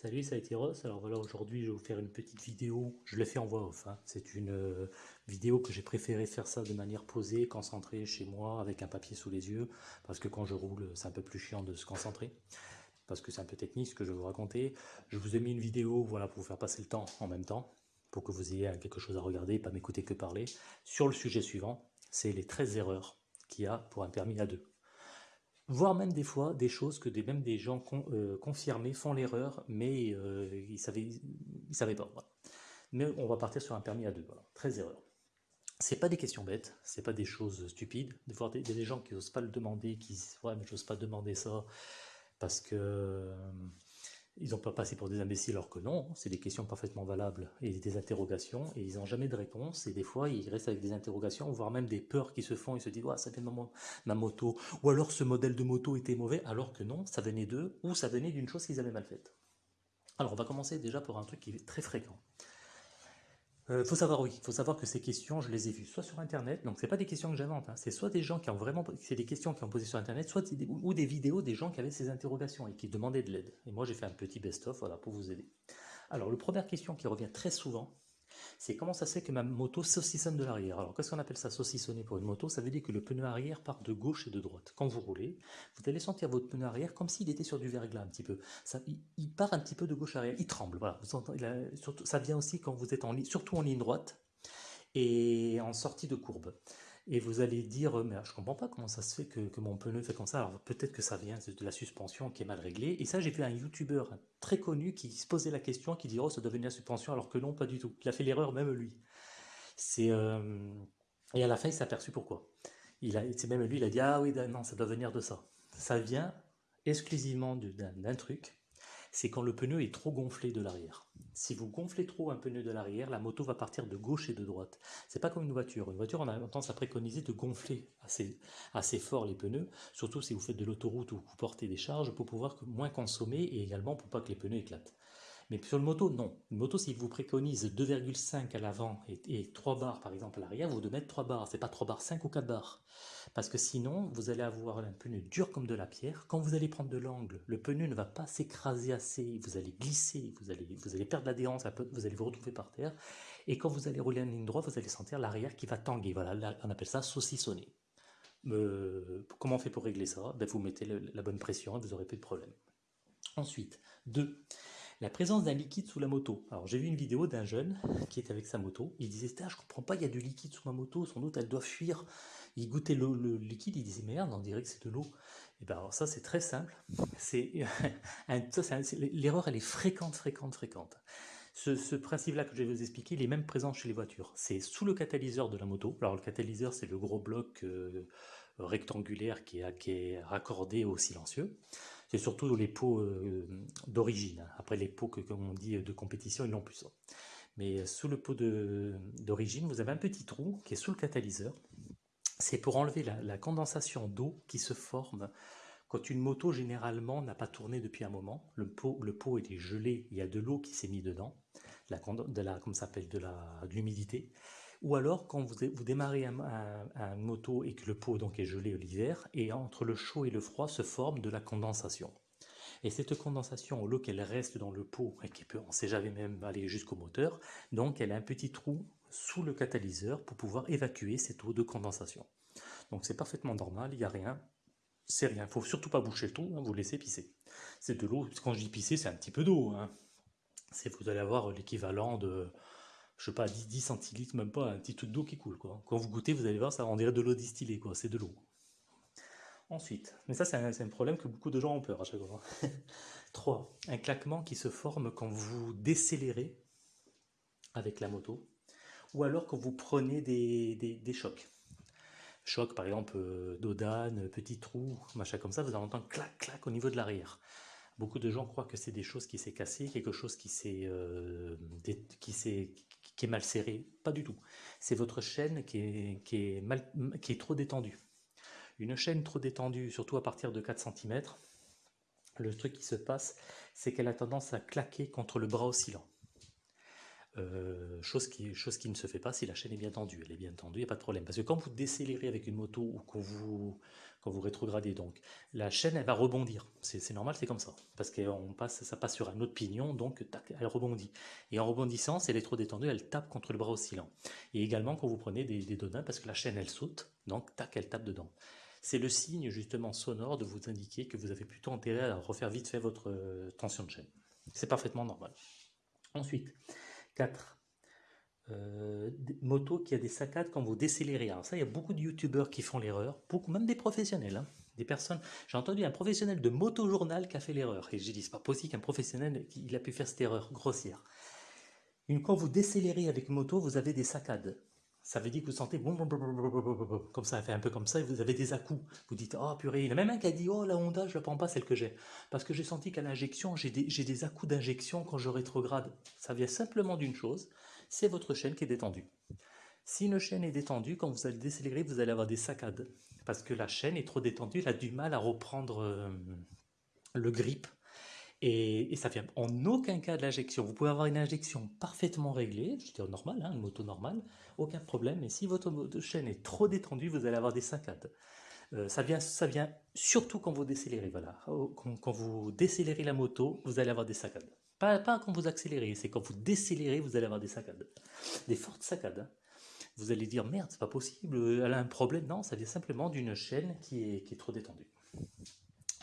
Salut, ça a été Ross. Alors voilà, aujourd'hui, je vais vous faire une petite vidéo. Je l'ai fait en voix off. hein. C'est une euh, vidéo que j'ai préféré faire ça de manière posée, concentrée chez moi, avec un papier sous les yeux, parce que quand je roule, c'est un peu plus chiant de se concentrer, parce que c'est un peu technique ce que je vais vous raconter. Je vous ai mis une vidéo, voilà, pour vous faire passer le temps en même temps, pour que vous ayez quelque chose à regarder, pas m'écouter que parler, sur le sujet suivant, c'est les 13 erreurs qu'il y a pour un permis A2 voire même des fois des choses que des, même des gens euh, confirmés font l'erreur, mais euh, ils ne savaient, ils savaient pas. Mais on va partir sur un permis à deux, voilà. 13 erreurs. C'est pas des questions bêtes, c'est pas des choses stupides. Des fois, il y a des gens qui n'osent pas le demander, qui disent ouais mais j'ose pas demander ça parce que euh, ils n'ont pas passé pour des imbéciles, alors que non, c'est des questions parfaitement valables et des interrogations, et ils n'ont jamais de réponse, et des fois ils restent avec des interrogations, voire même des peurs qui se font, ils se disent ouais, ça vient de ma, ma moto, ou alors ce modèle de moto était mauvais, alors que non, ça venait d'eux, ou ça venait d'une chose qu'ils avaient mal faite. Alors on va commencer déjà par un truc qui est très fréquent. Euh, faut savoir, oui, faut savoir que ces questions, je les ai vues soit sur Internet, donc c'est pas des questions que j'invente, hein, c'est soit des gens qui ont vraiment, c'est des questions qui ont posées sur Internet, soit des, ou des vidéos des gens qui avaient ces interrogations et qui demandaient de l'aide. Et moi j'ai fait un petit best-of, voilà, pour vous aider. Alors, la première question qui revient très souvent, c'est comment ça se fait que ma moto saucissonne de l'arrière Alors, qu'est-ce qu'on appelle ça saucissonner pour une moto? Ça veut dire que le pneu arrière part de gauche et de droite. Quand vous roulez, vous allez sentir votre pneu arrière comme s'il était sur du verglas un petit peu. Ça, il, part un petit peu de gauche arrière, il tremble. Voilà. Ça vient aussi quand vous êtes en surtout en ligne droite et en sortie de courbe. Et vous allez dire, mais je comprends pas comment ça se fait que, que mon pneu fait comme ça. Alors peut-être que ça vient de la suspension qui est mal réglée. Et ça, j'ai vu un youtubeur très connu qui se posait la question, qui dit, oh, ça doit venir de la suspension, alors que non, pas du tout. Il a fait l'erreur même lui. C'est euh, Et à la fin, il s'est aperçu pourquoi. Il a... C'est même lui, il a dit, ah oui, non, ça doit venir de ça. Ça vient exclusivement d'un truc, c'est quand le pneu est trop gonflé de l'arrière. Si vous gonflez trop un pneu de l'arrière, la moto va partir de gauche et de droite. C'est pas comme une voiture. Une voiture, on a tendance à préconiser de gonfler assez, assez fort les pneus, surtout si vous faites de l'autoroute ou vous portez des charges, pour pouvoir moins consommer et également pour pas que les pneus éclatent. Mais sur le moto, non. Une moto, si vous préconise 2,5 à l'avant et, et, 3 barres par exemple à l'arrière, vous devez mettre 3 barres. C'est pas 3 barres, 5 ou 4 barres. Parce que sinon, vous allez avoir un pneu dur comme de la pierre. Quand vous allez prendre de l'angle, le pneu ne va pas s'écraser assez. Vous allez glisser, vous allez, perdre l'adhérence, vous allez vous retrouver par terre. Et quand vous allez rouler en ligne droite, vous allez sentir l'arrière qui va tanguer. Voilà, on appelle ça saucissonner. Euh, comment on fait pour régler ça? Ben, Vous mettez la bonne pression et vous n'aurez plus de problème. Ensuite, 2 la présence d'un liquide sous la moto. Alors j'ai vu une vidéo d'un jeune qui était avec sa moto, il disait je comprends pas, il y a du liquide sous ma moto, sans doute elle doit fuir. Il goûtait le, liquide, il disait merde, on dirait que c'est de l'eau. Et bien alors ça c'est très simple, c'est l'erreur elle est fréquente, fréquente, fréquente. Ce, principe-là que je vais vous expliquer, il est même présent chez les voitures. C'est sous le catalyseur de la moto. Alors le catalyseur c'est le gros bloc euh, rectangulaire est, qui est raccordé au silencieux c'est surtout les pots euh, d'origine. Après les pots que, comme on dit, de compétition, ils n'ont plus ça. Mais sous le pot d'origine, vous avez un petit trou qui est sous le catalyseur. C'est pour enlever la, condensation d'eau qui se forme quand une moto, généralement, n'a pas tourné depuis un moment. Le pot, le pot est gelé, il y a de l'eau qui s'est mise dedans, de la, comme s'appelle, de l'humidité. Ou alors, quand vous, vous démarrez un, un, moto et que le pot donc est gelé l'hiver, et entre le chaud et le froid se forme de la condensation. Et cette condensation, au lieu qu'elle reste dans le pot, et qui peut, on ne sait jamais même aller jusqu'au moteur, donc elle a un petit trou sous le catalyseur pour pouvoir évacuer cette eau de condensation. Donc c'est parfaitement normal, il n'y a rien, c'est rien. Il ne faut surtout pas boucher le trou, hein, vous laissez pisser. C'est de l'eau, quand je dis pisser, c'est un petit peu d'eau. Hein. Vous allez avoir l'équivalent de je sais pas, 10, 10 centilitres, même pas, un petit truc d'eau qui coule. Quoi. Quand vous goûtez, vous allez voir, ça on dirait de l'eau distillée, quoi. c'est de l'eau. Ensuite, mais ça c'est un, problème que beaucoup de gens ont peur à chaque fois. 3. Un claquement qui se forme quand vous décélérez avec la moto, ou alors quand vous prenez des, des, chocs. Choc par exemple euh, d'odane, petit trou, machin comme ça, vous allez entendre clac clac au niveau de l'arrière. Beaucoup de gens croient que c'est des choses qui s'est cassé, quelque chose qui s'est euh, qui s'est qui est mal serré. Pas du tout. C'est votre chaîne qui est, qui, est mal, qui est trop détendue. Une chaîne trop détendue, surtout à partir de 4 cm, le truc qui se passe, c'est qu'elle a tendance à claquer contre le bras oscillant. Euh, chose, qui, ne se fait pas si la chaîne est bien tendue. Elle est bien tendue, il n'y a pas de problème. Parce que quand vous décélérez avec une moto ou quand vous, rétrogradez, donc, la chaîne, elle va rebondir. C'est normal, c'est comme ça. Parce que passe, ça passe sur un autre pignon, donc elle rebondit. Et en rebondissant, si elle est trop détendue, elle tape contre le bras oscillant. Et également quand vous prenez des, des parce que la chaîne, elle saute, donc tac, elle tape dedans. C'est le signe justement sonore de vous indiquer que vous avez plutôt intérêt à refaire vite fait votre euh, tension de chaîne. C'est parfaitement normal. Ensuite, 4. Euh, moto qui a des saccades quand vous décélérez. Alors ça, il y a beaucoup de youtubeurs qui font l'erreur, beaucoup, même des professionnels, hein. des personnes. J'ai entendu un professionnel de moto-journal qui a fait l'erreur. Et j'ai dit, c'est pas possible qu'un professionnel, il a pu faire cette erreur grossière. Une, quand vous décélérez avec moto, vous avez des saccades ça veut dire que vous sentez comme ça, fait un peu comme ça, et vous avez des à-coups. Vous dites, oh purée, il y en a même un qui a dit, oh la Honda, je la prends pas celle que j'ai. Parce que j'ai senti qu'à l'injection, j'ai des, des d'injection quand je rétrograde. Ça vient simplement d'une chose, c'est votre chaîne qui est détendue. Si une chaîne est détendue, quand vous allez décélérer, vous allez avoir des saccades. Parce que la chaîne est trop détendue, elle a du mal à reprendre euh, le grip et, ça vient en aucun cas de l'injection. Vous pouvez avoir une injection parfaitement réglée, je dire normale, hein, une moto normale, aucun problème. Mais si votre chaîne est trop détendue, vous allez avoir des saccades. Euh, ça, vient, surtout quand vous décélérez. Voilà. Quand, vous décélérez la moto, vous allez avoir des saccades. Pas, quand vous accélérez, c'est quand vous décélérez, vous allez avoir des saccades. Des fortes saccades. Hein. Vous allez dire, merde, c'est pas possible, elle a un problème. Non, ça vient simplement d'une chaîne qui est trop détendue.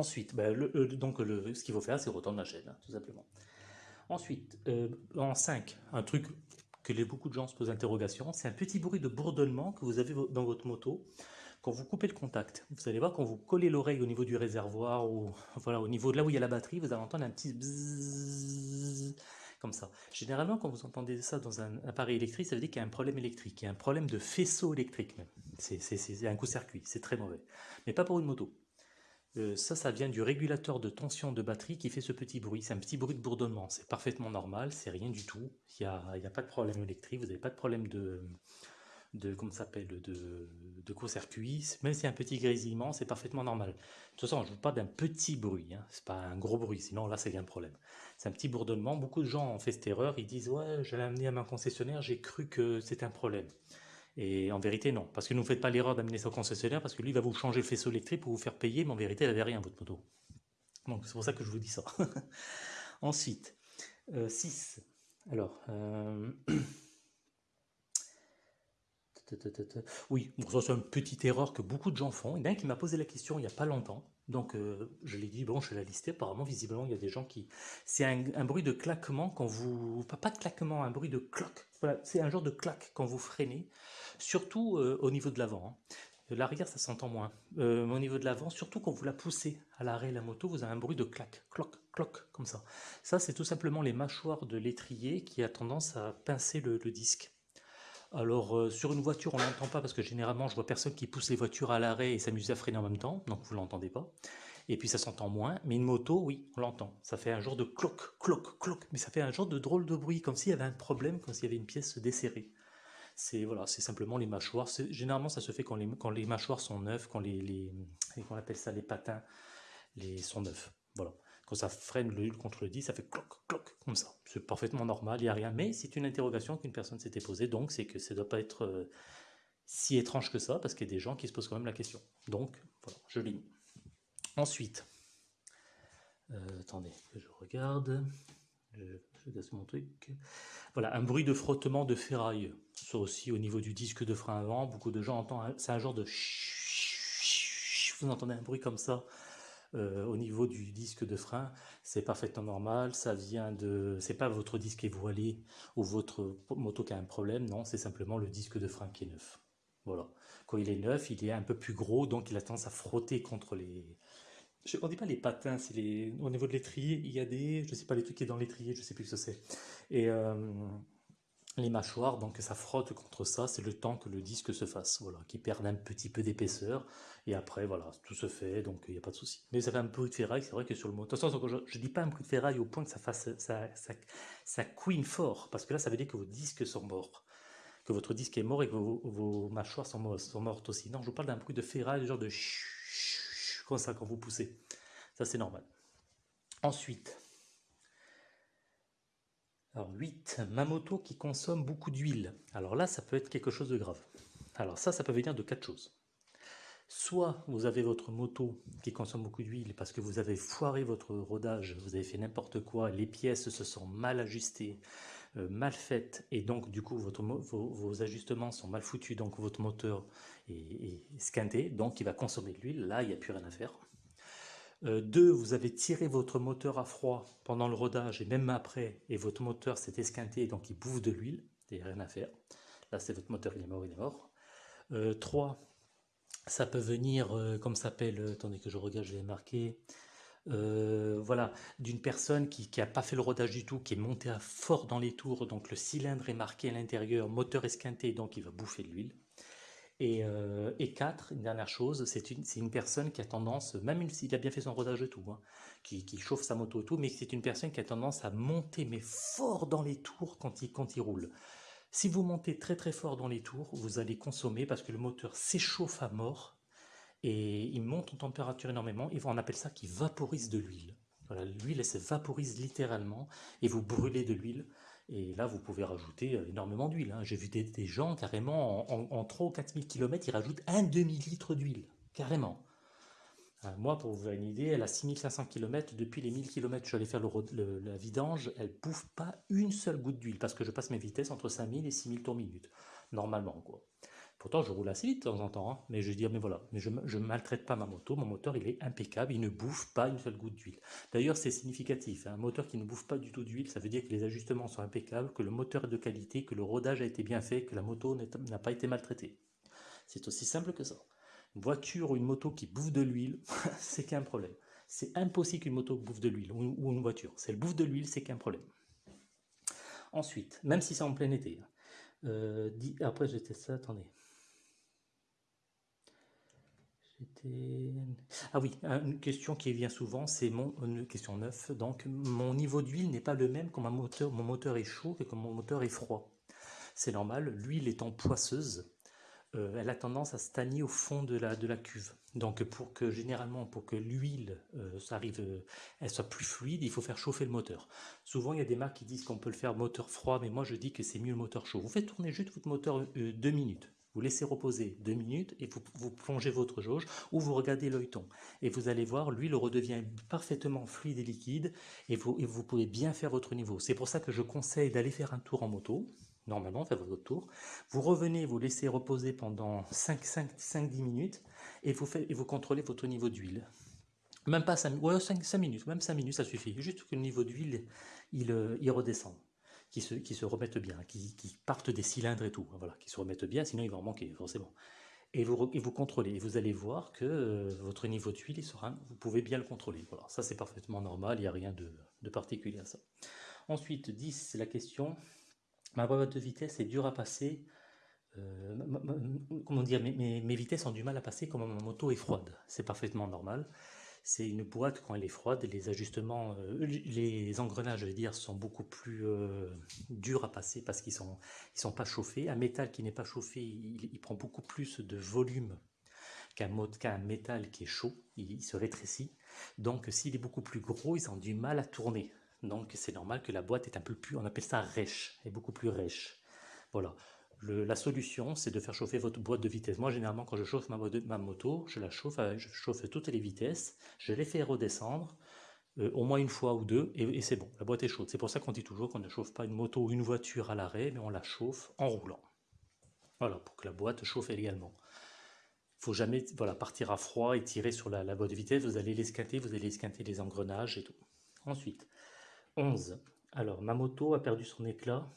Ensuite, ben, euh, donc ce qu'il faut faire, c'est retendre la chaîne, hein, tout simplement. Ensuite, euh, en 5, un truc que les, beaucoup de gens se posent interrogation, c'est un petit bruit de bourdonnement que vous avez dans votre moto quand vous coupez le contact. Vous allez voir, quand vous collez l'oreille au niveau du réservoir, ou voilà, au niveau de là où il y a la batterie, vous allez entendre un petit bzzz, comme ça. Généralement, quand vous entendez ça dans un appareil électrique, ça veut dire qu'il y a un problème électrique, il y a un problème de faisceau électrique même. C'est un coup-circuit, c'est très mauvais. Mais pas pour une moto. Euh, ça, ça vient du régulateur de tension de batterie qui fait ce petit bruit. C'est un petit bruit de bourdonnement. C'est parfaitement normal, c'est rien du tout. Il n'y a, pas de problème électrique, vous n'avez pas de problème de, de s'appelle, de, court-circuit. Même si a un petit grésillement, c'est parfaitement normal. De toute façon, je vous parle d'un petit bruit, hein. c'est pas un gros bruit, sinon là, c'est un problème. C'est un petit bourdonnement. Beaucoup de gens ont fait cette erreur, ils disent « Ouais, j'allais amener à ma concessionnaire, j'ai cru que c'était un problème ». Et en vérité, non. Parce que ne vous faites pas l'erreur d'amener ça au concessionnaire, parce que lui va vous changer le faisceau électrique pour vous faire payer, mais en vérité, elle n'avait rien, votre moto. Donc c'est pour ça que je vous dis ça. Ensuite, 6. Euh, Alors, euh... oui, ça c'est une petite erreur que beaucoup de gens font. Il y en a un qui m'a posé la question il n'y a pas longtemps. Donc euh, je l'ai dit, bon, je l'ai listé. Apparemment, visiblement, il y a des gens qui... C'est un, bruit de claquement quand vous... Pas, de claquement, un bruit de cloque. Voilà, c'est un genre de claque quand vous freinez surtout euh, au niveau de l'avant. Hein. L'arrière, ça s'entend moins. Euh, au niveau de l'avant, surtout quand vous la poussez à l'arrêt la moto, vous avez un bruit de clac, cloc, cloc, comme ça. Ça, c'est tout simplement les mâchoires de l'étrier qui a tendance à pincer le, disque. Alors, euh, sur une voiture, on ne l'entend pas parce que généralement, je vois personne qui pousse les voitures à l'arrêt et s'amuse à freiner en même temps, donc vous ne l'entendez pas. Et puis ça s'entend moins, mais une moto, oui, on l'entend. Ça fait un genre de cloc, cloc, cloc, mais ça fait un genre de drôle de bruit, comme s'il y avait un problème, comme s'il y avait une pièce desserrée c'est voilà, c'est simplement les mâchoires. Généralement, ça se fait quand les, mâchoires sont neuves, quand les, les on appelle ça les patins, les sont neufs. Voilà. Ça freine le contre le disque, ça fait cloc, cloc, comme ça. C'est parfaitement normal, il n'y a rien. Mais c'est une interrogation qu'une personne s'était posée, donc c'est que ça ne doit pas être euh, si étrange que ça, parce qu'il y a des gens qui se posent quand même la question. Donc, voilà, je l'ai Ensuite, euh, attendez, je regarde. Je, je mon truc. Voilà, un bruit de frottement de ferraille. Ça aussi au niveau du disque de frein avant, beaucoup de gens entendent, c'est un genre de vous entendez un bruit comme ça euh, au niveau du disque de frein, c'est parfaitement normal, ça vient de, c'est pas votre disque est voilé ou votre moto qui a un problème, non, c'est simplement le disque de frein qui est neuf. Voilà, quand il est neuf, il est un peu plus gros, donc il a tendance à frotter contre les, je, on dit pas les patins, c'est les, au niveau de l'étrier, il y a des, je sais pas les trucs qui est dans l'étrier, je sais plus ce que c'est. Et euh, les mâchoires, donc ça frotte contre ça, c'est le temps que le disque se fasse, voilà, qui perd un petit peu d'épaisseur, et après, voilà, tout se fait, donc il n'y a pas de souci. Mais ça fait un bruit de ferraille, c'est vrai que sur le moteur, je ne dis pas un bruit de ferraille au point que ça fasse, ça, ça, ça couine fort, parce que là, ça veut dire que vos disques sont morts, que votre disque est mort et que vos, mâchoires sont, sont mortes aussi. Non, je vous parle d'un bruit de ferraille, genre de comme ça quand vous poussez. Ça, c'est normal. Ensuite, Alors 8, ma moto qui consomme beaucoup d'huile. Alors là, ça peut être quelque chose de grave. Alors ça, ça peut venir de quatre choses. Soit vous avez votre moto qui consomme beaucoup d'huile parce que vous avez foiré votre rodage, vous avez fait n'importe quoi, les pièces se sont mal ajustées, euh, mal faites, et donc du coup vos, ajustements sont mal foutus, donc votre moteur est, est donc il va consommer de l'huile, là il n'y a plus rien à faire. Euh, deux, vous avez tiré votre moteur à froid pendant le rodage et même après, et votre moteur s'est esquinté, donc il bouffe de l'huile, il n'y a rien à faire. Là, c'est votre moteur, il est mort, il est mort. Euh, trois, ça peut venir, euh, comme s'appelle, attendez que je regarde, je l'ai marqué, voilà, d'une personne qui n'a pas fait le rodage du tout, qui est monté à fort dans les tours, donc le cylindre est marqué à l'intérieur, moteur esquinté, donc il va bouffer de l'huile. Euh, et, quatre, une dernière chose, c'est une, une, personne qui a tendance, même s'il a bien fait son rodage et tout, hein, qui, chauffe sa moto et tout, mais c'est une personne qui a tendance à monter mais fort dans les tours quand il, quand il roule. Si vous montez très très fort dans les tours, vous allez consommer parce que le moteur s'échauffe à mort et il monte en température énormément. Et on appelle ça qui vaporise de l'huile. L'huile elle se vaporise littéralement et vous brûlez de l'huile. Et là, vous pouvez rajouter euh, énormément d'huile. Hein. J'ai vu des, gens carrément en, 3 ou 4 000 km, ils rajoutent un demi-litre d'huile. Carrément. Euh, moi, pour vous faire une idée, elle a 6500 km. Depuis les 1000 km, je suis faire le, la vidange. Elle bouffe pas une seule goutte d'huile parce que je passe mes vitesses entre 5000 et 6000 tours minute. Normalement, quoi. Pourtant, je roule assez vite de temps en temps, hein, mais je dis, mais voilà, mais je ne maltraite pas ma moto, mon moteur, il est impeccable, il ne bouffe pas une seule goutte d'huile. D'ailleurs, c'est significatif, hein, un moteur qui ne bouffe pas du tout d'huile, ça veut dire que les ajustements sont impeccables, que le moteur est de qualité, que le rodage a été bien fait, que la moto n'a pas été maltraitée. C'est aussi simple que ça. Une voiture ou une moto qui bouffe de l'huile, c'est qu'un problème. C'est impossible qu'une moto bouffe de l'huile, ou une voiture. Si elle bouffe de l'huile, c'est qu'un problème. Ensuite, même si c'est en plein été, hein, euh, après j'étais ça, attendez. Ah oui, une question qui vient souvent, c'est mon une question 9. Donc, mon niveau d'huile n'est pas le même quand mon moteur, mon moteur est chaud que quand mon moteur est froid. C'est normal, l'huile étant poisseuse, euh, elle a tendance à stagner au fond de la, de la cuve. Donc, pour que généralement, pour que l'huile euh, arrive, euh, elle soit plus fluide, il faut faire chauffer le moteur. Souvent, il y a des marques qui disent qu'on peut le faire moteur froid, mais moi je dis que c'est mieux le moteur chaud. Vous faites tourner juste votre moteur deux minutes vous laissez reposer deux minutes et vous, plongez votre jauge ou vous regardez l'œilleton. Et vous allez voir, l'huile redevient parfaitement fluide et liquide et vous, pouvez bien faire votre niveau. C'est pour ça que je conseille d'aller faire un tour en moto. Normalement, faites votre tour. Vous revenez, vous laissez reposer pendant 5-10 minutes et vous, et vous contrôlez votre niveau d'huile. Même pas 5, ouais, 5, minutes, même 5 minutes, ça suffit. Juste que le niveau d'huile, il, euh, il redescend qui se, qui se remettent bien, qui, qui, partent des cylindres et tout, voilà, qui se remettent bien, sinon il va en manquer forcément. Et vous, et vous contrôlez, et vous allez voir que euh, votre niveau d'huile, sera, vous pouvez bien le contrôler. Voilà, ça c'est parfaitement normal, il n'y a rien de, de, particulier à ça. Ensuite, 10, c'est la question, ma boîte de vitesse est dure à passer, euh, comment dire, mes, mes, mes, vitesses ont du mal à passer comme ma moto est froide, c'est parfaitement normal c'est une boîte quand elle est froide, les ajustements, euh, les engrenages, je veux dire, sont beaucoup plus euh, durs à passer parce qu'ils sont, ils sont pas chauffés. Un métal qui n'est pas chauffé, il, prend beaucoup plus de volume qu'un métal qui est chaud, il, se rétrécit. Donc s'il est beaucoup plus gros, ils ont du mal à tourner. Donc c'est normal que la boîte est un peu plus, on appelle ça rêche, est beaucoup plus rêche. Voilà la solution, c'est de faire chauffer votre boîte de vitesse. Moi, généralement, quand je chauffe ma, moto, je la chauffe, chauffe toutes les vitesses, je les fais redescendre, euh, au moins une fois ou deux, et, c'est bon, la boîte est chaude. C'est pour ça qu'on dit toujours qu'on ne chauffe pas une moto ou une voiture à l'arrêt, mais on la chauffe en roulant. Voilà, pour que la boîte chauffe également. Il faut jamais voilà, partir à froid et tirer sur la, boîte de vitesse, vous allez l'esquinter, vous allez esquinter les engrenages et tout. Ensuite, 11. Alors, ma moto a perdu son éclat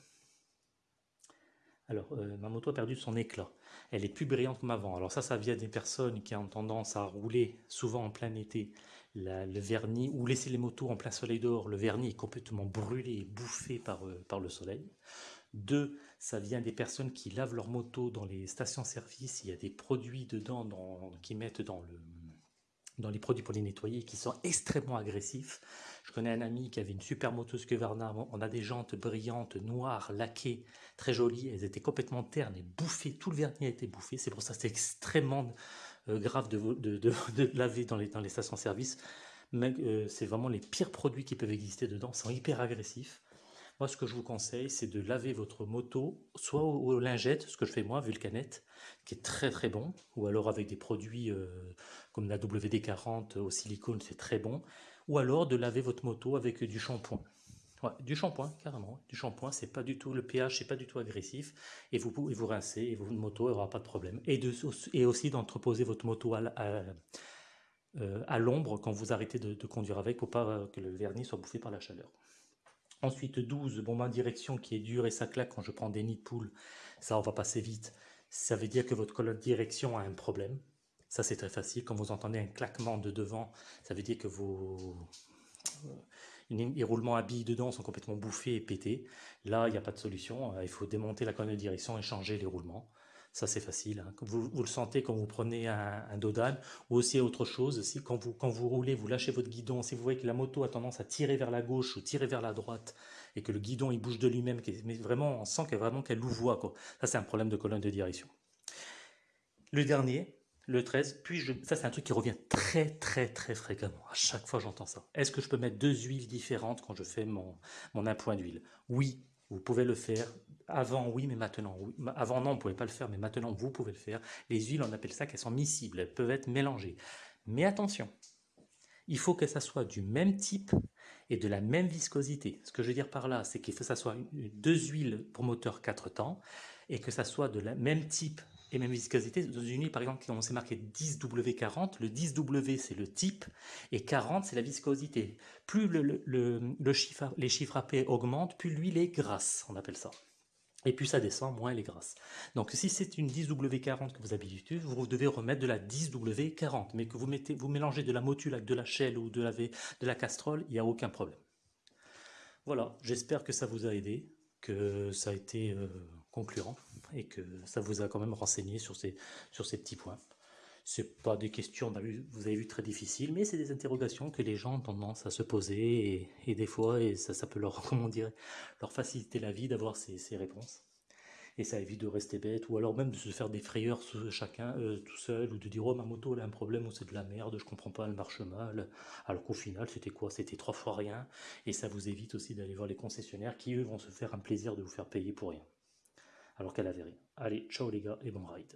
alors, euh, ma moto a perdu son éclat. Elle est plus brillante comme avant. Alors ça, ça vient des personnes qui ont tendance à rouler souvent en plein été le vernis ou laisser les motos en plein soleil dehors. Le vernis est complètement brûlé et bouffé par, euh, par le soleil. Deux, ça vient des personnes qui lavent leur moto dans les stations-service. Il y a des produits dedans qui mettent dans, le, dans les produits pour les nettoyer qui sont extrêmement agressifs. Je connais un ami qui avait une super moto Skeverna. On a des jantes brillantes, noires, laquées, très jolies. Elles étaient complètement ternes et bouffées. Tout le vernis a été bouffé. C'est pour ça que c'est extrêmement euh, grave de, de, laver dans les, dans les stations-service. Mais euh, c'est vraiment les pires produits qui peuvent exister dedans. Ils sont hyper agressifs. Moi, ce que je vous conseille, c'est de laver votre moto, soit aux, lingettes, ce que je fais moi, Vulcanette, qui est très très bon, ou alors avec des produits euh, comme la WD-40 au silicone, c'est très bon, ou alors de laver votre moto avec du shampoing. du shampoing, carrément. Du shampoing, c'est pas du tout, le pH, c'est pas du tout agressif, et vous pouvez vous rincer, et votre moto n'aura pas de problème. Et, aussi d'entreposer votre moto à, euh, à, l'ombre quand vous arrêtez de, de conduire avec, pour pas que le vernis soit bouffé par la chaleur. Ensuite 12, bon ma direction qui est dure et ça claque quand je prends des nids de poule, ça on va passer vite. Ça veut dire que votre colonne direction a un problème. Ça c'est très facile, quand vous entendez un claquement de devant, ça veut dire que vos les roulements à billes dedans sont complètement bouffés et pétés. Là, il n'y a pas de solution, il faut démonter la colonne de direction et changer les roulements. Ça, c'est facile. Hein. Vous, vous, le sentez quand vous prenez un, un Dodan ou aussi autre chose. Si, quand, vous, quand vous roulez, vous lâchez votre guidon. Si vous voyez que la moto a tendance à tirer vers la gauche ou tirer vers la droite et que le guidon il bouge de lui-même, mais vraiment, on sent qu'elle vraiment qu'elle louvoie. Quoi. Ça, c'est un problème de colonne de direction. Le dernier, le 13, puis je, ça c'est un truc qui revient très très très fréquemment, à chaque fois j'entends ça. Est-ce que je peux mettre deux huiles différentes quand je fais mon, mon appoint d'huile? Oui, vous pouvez le faire. Avant, oui, mais maintenant, oui. Avant, non, on ne pouvait pas le faire, mais maintenant, vous pouvez le faire. Les huiles, on appelle ça qu'elles sont miscibles, elles peuvent être mélangées. Mais attention, il faut que ça soit du même type et de la même viscosité. Ce que je veux dire par là, c'est qu'il faut que ça soit deux huiles pour moteur 4 temps et que ça soit de la même type et même viscosité. Dans une huile, par exemple, on s'est marqué 10W40, le 10W c'est le type et 40 c'est la viscosité. Plus les chiffres AP augmentent, plus l'huile est grasse, on appelle ça. Et plus ça descend, moins elle est grasse. Donc si c'est une 10W40 que vous habituez, vous devez remettre de la 10W40. Mais que vous, mettez, vous mélangez de la motule avec de la shell ou de la, de la castrole, il n'y a aucun problème. Voilà, j'espère que ça vous a aidé, que ça a été euh, concluant et que ça vous a quand même renseigné sur ces, sur ces petits points. C'est pas des questions, vous avez vu, très difficiles, mais c'est des interrogations que les gens ont tendance à se poser, et, des fois, et ça, peut leur, faciliter la vie d'avoir ces, ces, réponses. Et ça évite de rester bête, ou alors même de se faire des frayeurs chacun euh, tout seul, ou de dire oh ma moto elle a un problème, ou c'est de la merde, je comprends pas, elle marche mal. Alors qu'au final c'était quoi? C'était trois fois rien, et ça vous évite aussi d'aller voir les concessionnaires qui eux vont se faire un plaisir de vous faire payer pour rien alors qu'elle avait rien. Allez, ciao les gars et bon ride.